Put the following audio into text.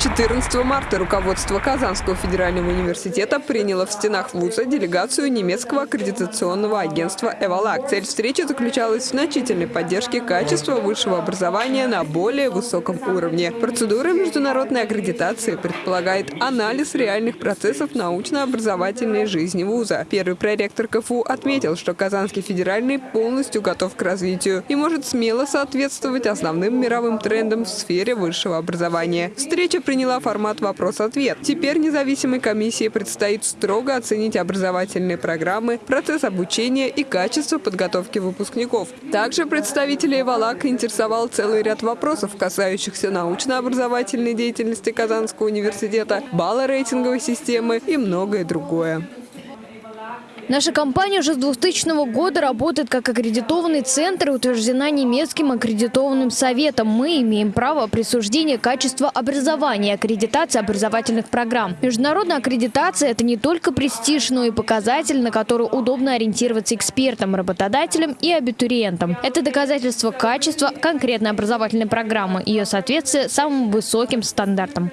to 14 марта руководство Казанского федерального университета приняло в стенах вуза делегацию немецкого аккредитационного агентства «Эвалак». Цель встречи заключалась в значительной поддержке качества высшего образования на более высоком уровне. Процедура международной аккредитации предполагает анализ реальных процессов научно-образовательной жизни вуза. Первый проректор КФУ отметил, что Казанский федеральный полностью готов к развитию и может смело соответствовать основным мировым трендам в сфере высшего образования. Встреча приняла формат «Вопрос-ответ». Теперь независимой комиссии предстоит строго оценить образовательные программы, процесс обучения и качество подготовки выпускников. Также представителей ВАЛАК интересовал целый ряд вопросов, касающихся научно-образовательной деятельности Казанского университета, балла рейтинговой системы и многое другое. Наша компания уже с 2000 года работает как аккредитованный центр и утверждена немецким аккредитованным советом. Мы имеем право присуждения качества образования и аккредитации образовательных программ. Международная аккредитация – это не только престиж, но и показатель, на который удобно ориентироваться экспертам, работодателям и абитуриентам. Это доказательство качества конкретной образовательной программы, ее соответствия самым высоким стандартам.